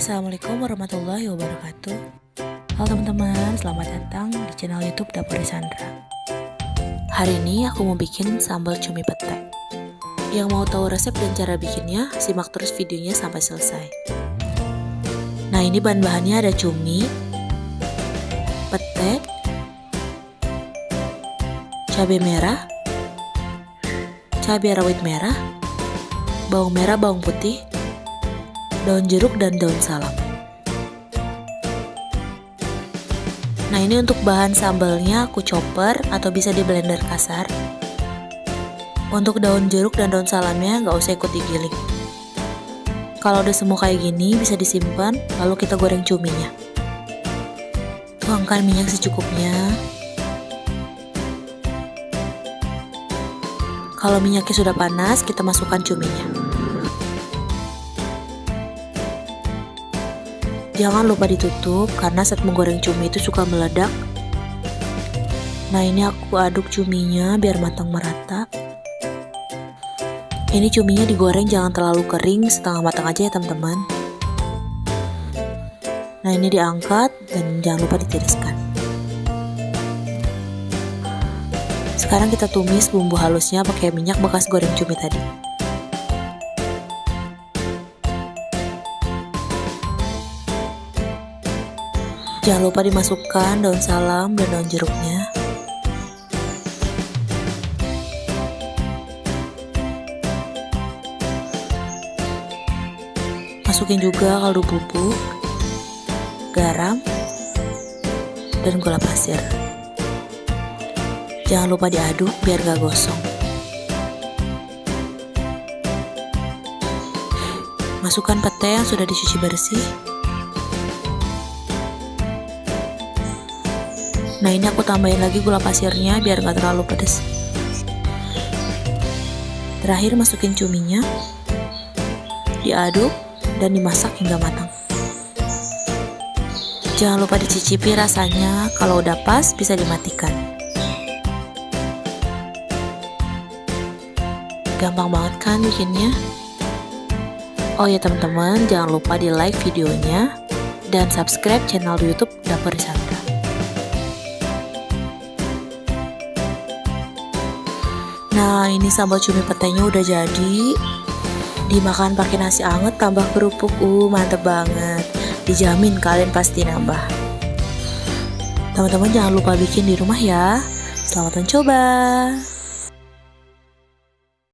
Assalamualaikum warahmatullahi wabarakatuh. Halo teman-teman, selamat datang di channel youtube Dapur Sandra. Hari ini aku mau bikin sambal cumi pete. Yang mau tahu resep dan cara bikinnya, simak terus videonya sampai selesai. Nah ini bahan-bahannya ada cumi Pete Cabai merah Cabai rawit merah Bawang merah, bawang putih daun jeruk dan daun salam. Nah ini untuk bahan sambalnya aku chopper atau bisa di blender kasar. Untuk daun jeruk dan daun salamnya nggak usah ikut digiling. Kalau udah semua kayak gini bisa disimpan lalu kita goreng cuminya. Tuangkan minyak secukupnya. Kalau minyaknya sudah panas, kita masukkan cuminya. Jangan lupa ditutup karena saat menggoreng cumi itu suka meledak. Nah ini aku aduk cuminya biar matang merata. Ini cuminya digoreng jangan terlalu kering, setengah matang aja ya teman-teman. Nah ini diangkat dan jangan lupa ditiriskan. Sekarang kita tumis bumbu halusnya pakai minyak bekas goreng cumi tadi. Jangan lupa dimasukkan daun salam dan daun jeruknya. Masukin juga kaldu bubuk, garam, dan gula pasir. Jangan lupa diaduk biar gak gosong. Masukkan pete yang sudah dicuci bersih Nah ini aku tambahin lagi gula pasirnya biar nggak terlalu pedas. Terakhir masukin cuminya, diaduk dan dimasak hingga matang. Jangan lupa dicicipi rasanya, kalau udah pas bisa dimatikan. Gampang banget kan bikinnya? Oh ya teman-teman, jangan lupa di like videonya dan subscribe channel YouTube Dapur Sandra. Nah ini sambal cumi petenya udah jadi. Dimakan pakai nasi anget tambah kerupuk. Uh mantep banget. Dijamin kalian pasti nambah. Teman-teman jangan lupa bikin di rumah ya. Selamat mencoba